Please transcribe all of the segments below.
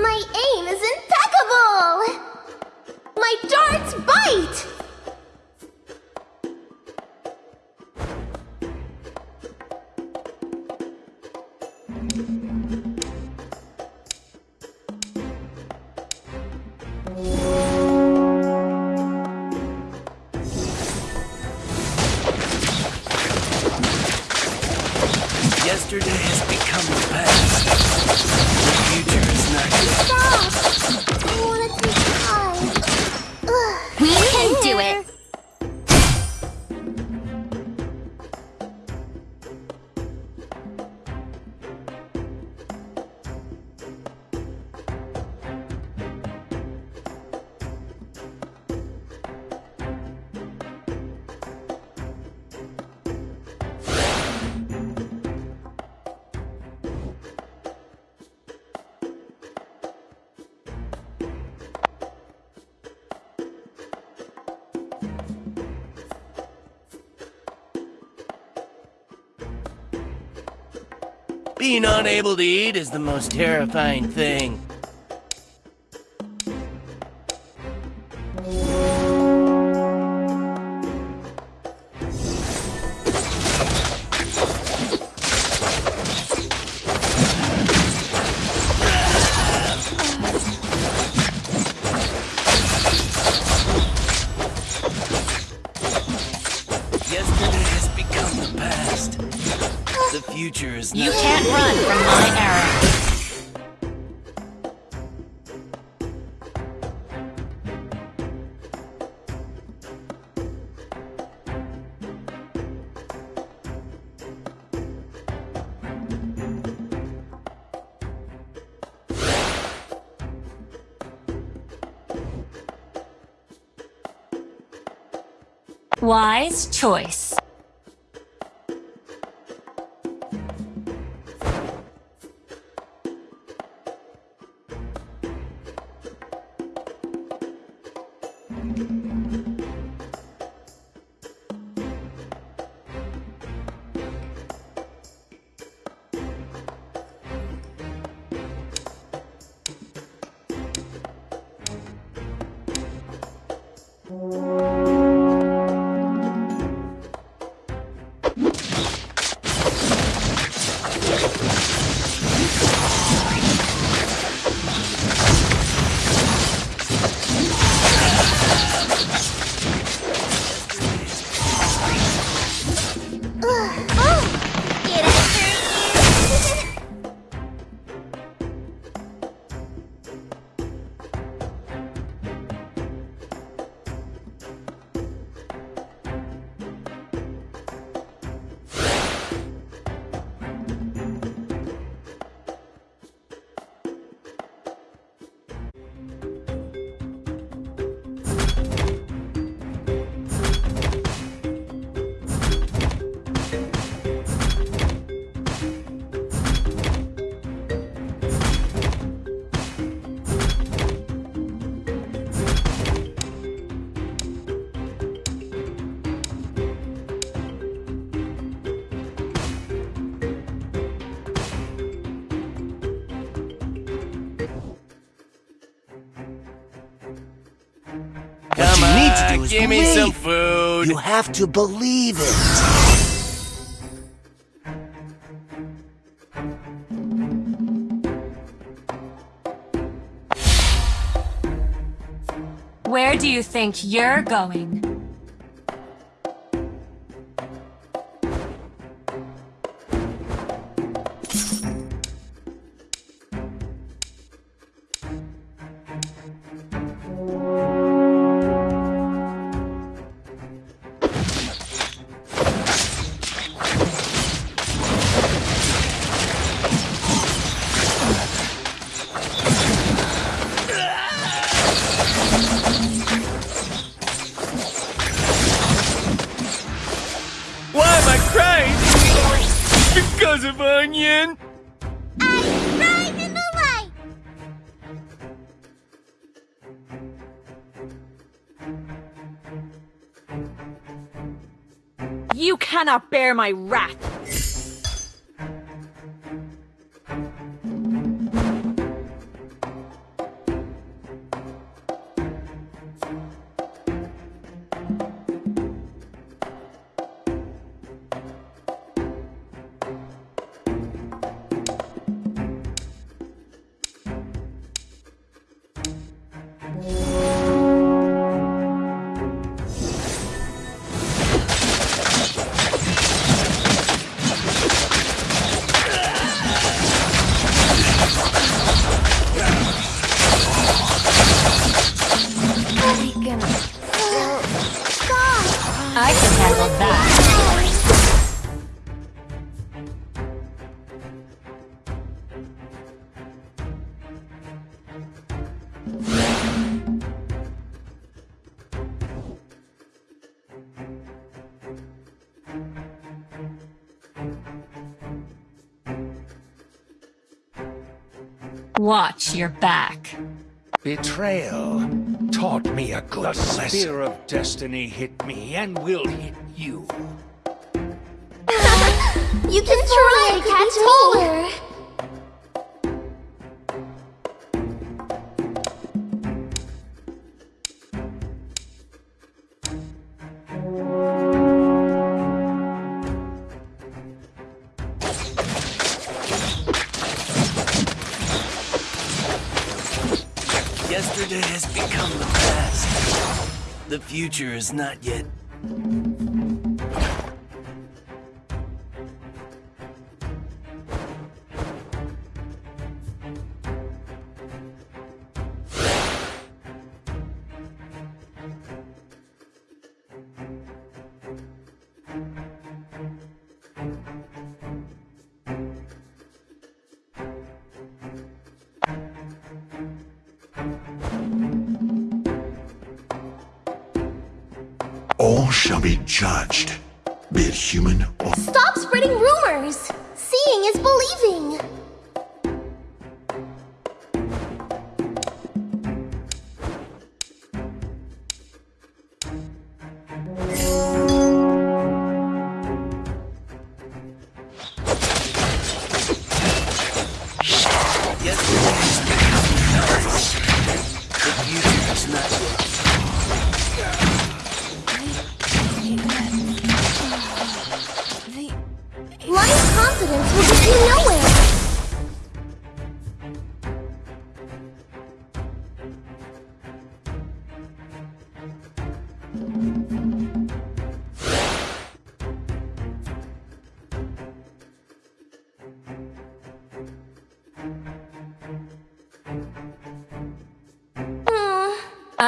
My aim is impeccable! My darts bite! Being unable to eat is the most terrifying thing. The future is You can't run from my arrow. Wise choice. Oh, need to do is give me some food. You have to believe it. Where do you think you're going? Cannot bear my wrath! Watch your back. Betrayal taught me a good lesson. The spear of destiny hit me and will hit you. You can try to catch taller. Future is not yet. All shall be judged, be it human or Stop spreading rumors! Seeing is believing!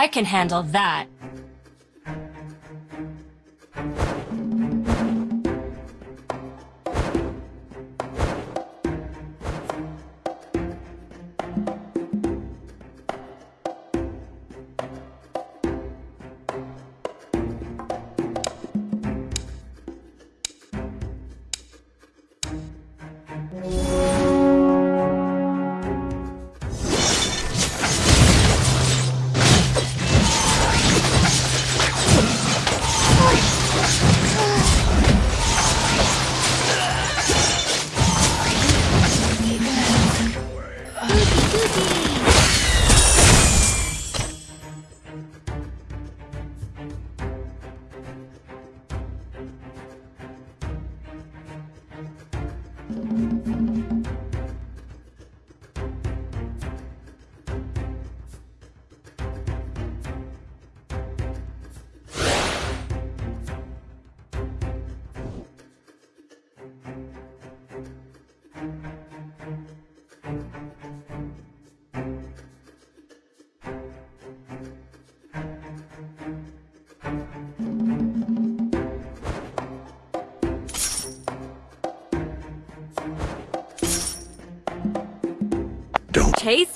I can handle that.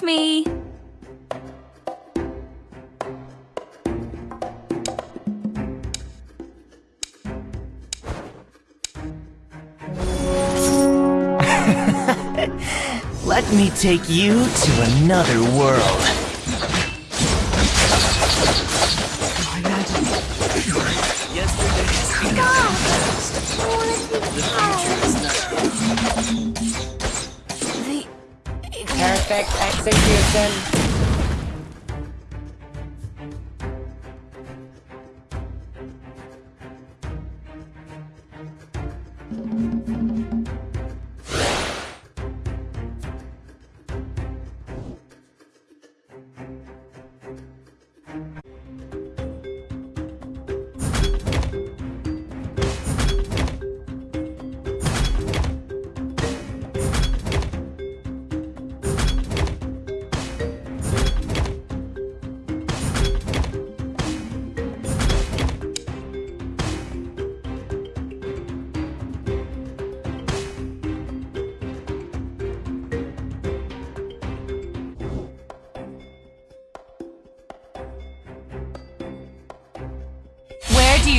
me. Let me take you to another world. Perfect execution. Where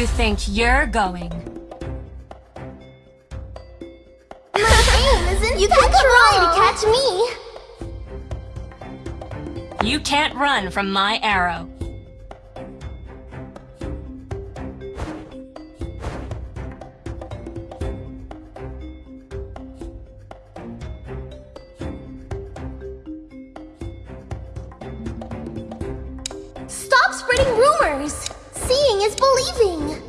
you think you're going? My aim isn't You can try to catch me. You can't run from my arrow. Stop spreading rumors. Seeing is believing.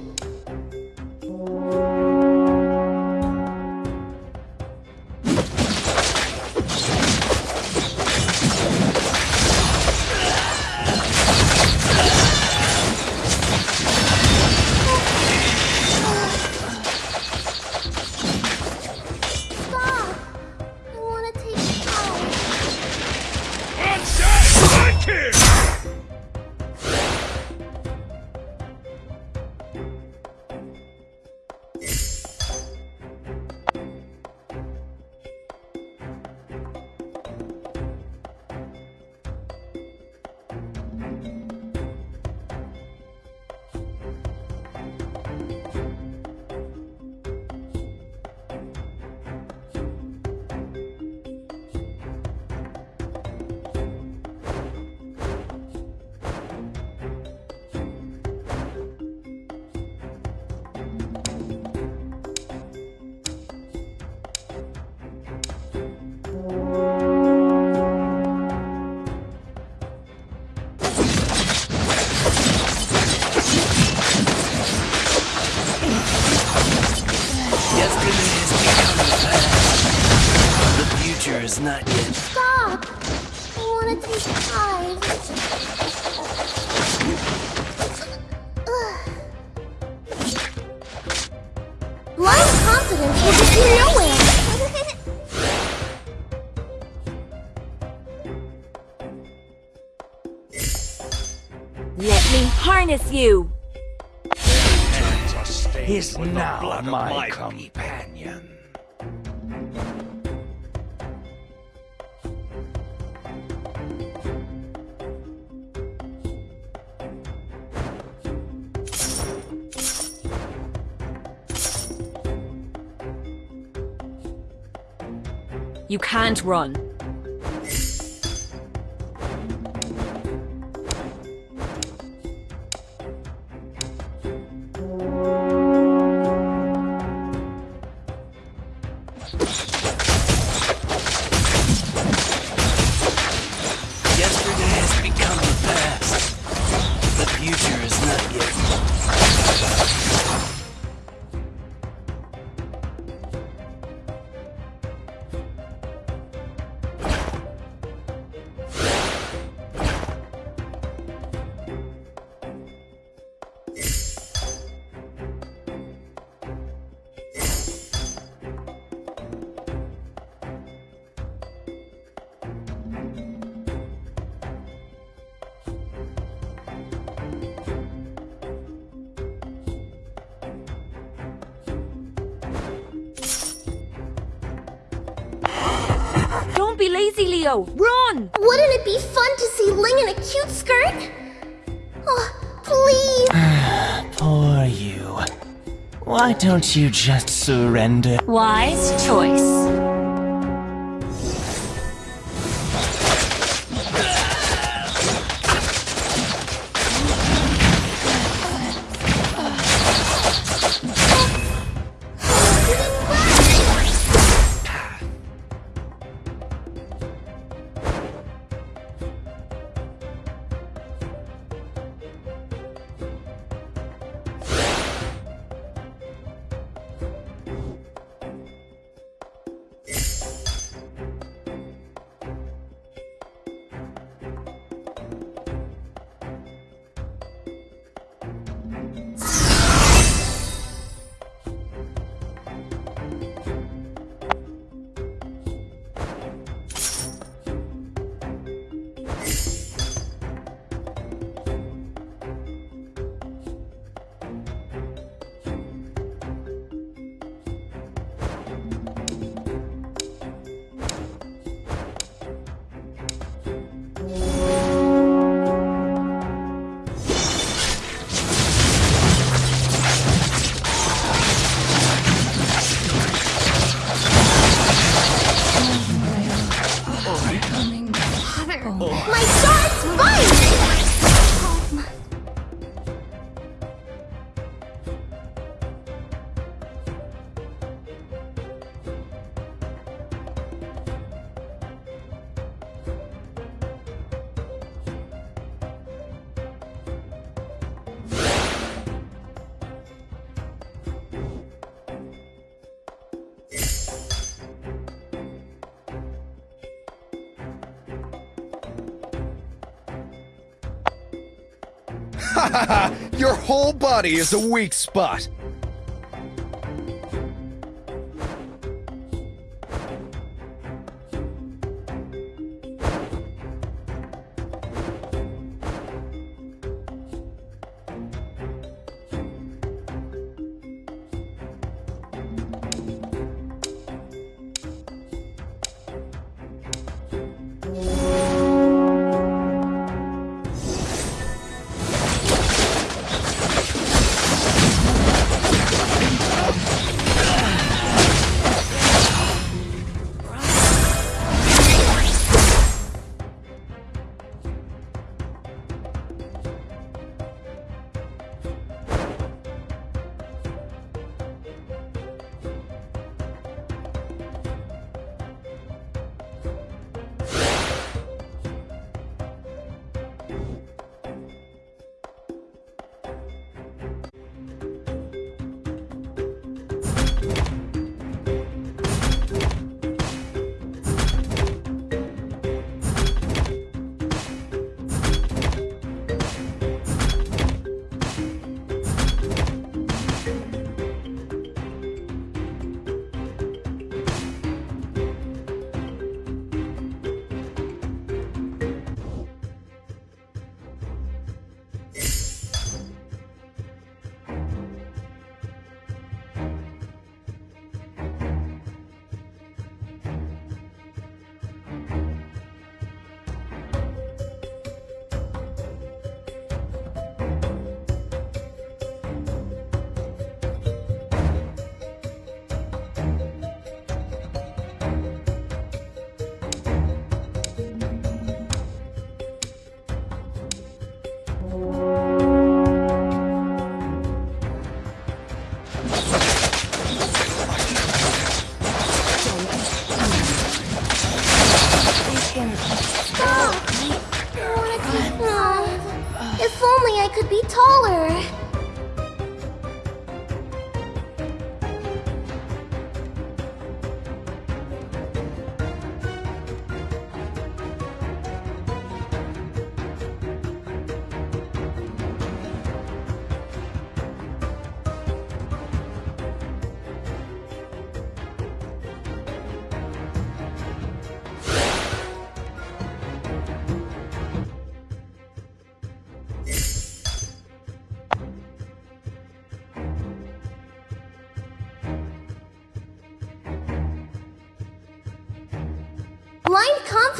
Let me harness you. Is now my my companion. You can't run. Don't be lazy, Leo. Run! Wouldn't it be fun to see Ling in a cute skirt? Oh, please. Poor you. Why don't you just surrender? Wise choice. Your whole body is a weak spot.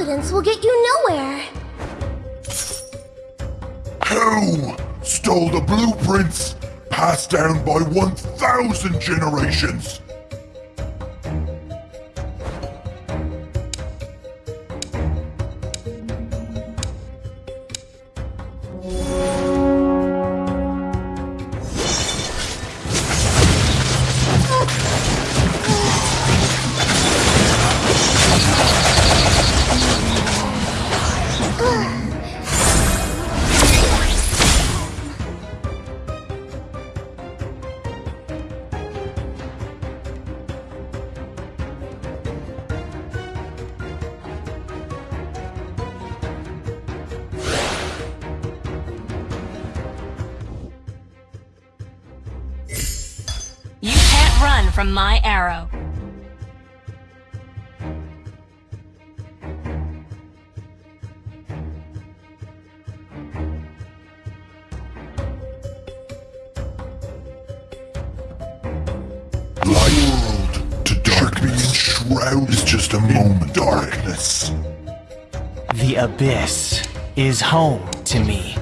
Confidence will get you nowhere. Who stole the blueprints passed down by 1,000 generations? Abyss is home to me.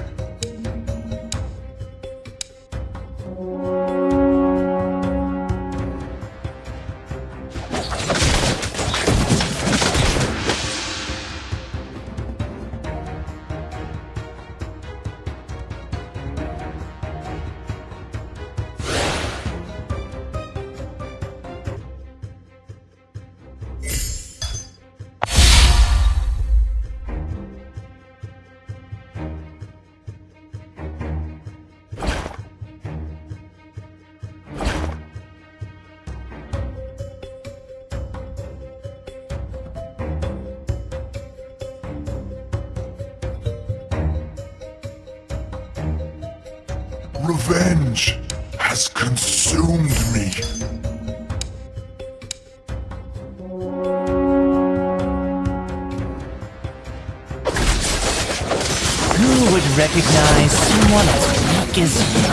Would recognize someone as weak as you?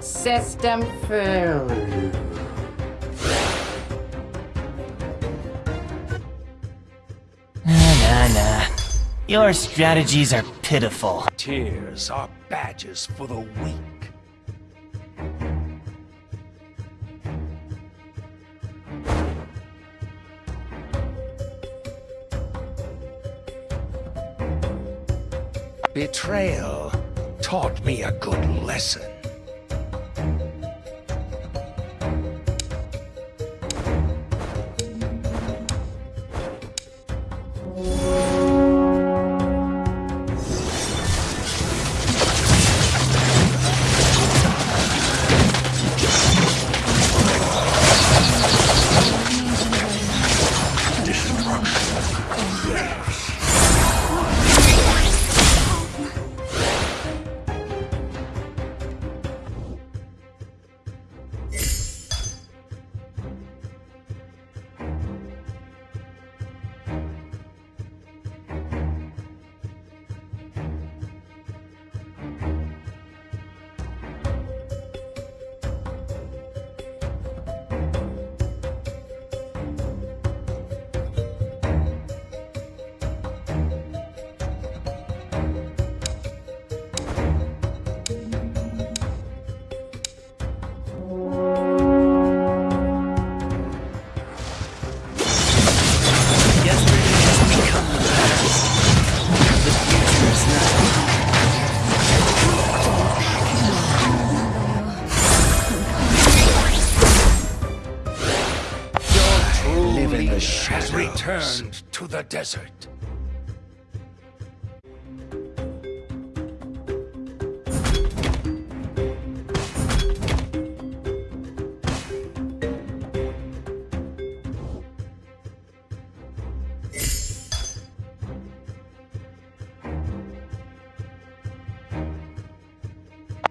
System failure. Nah, nah, nah. Your strategies are pitiful. Tears are badges for the weak. Betrayal taught me a good lesson. The desert.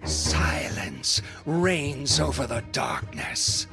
Silence reigns over the darkness.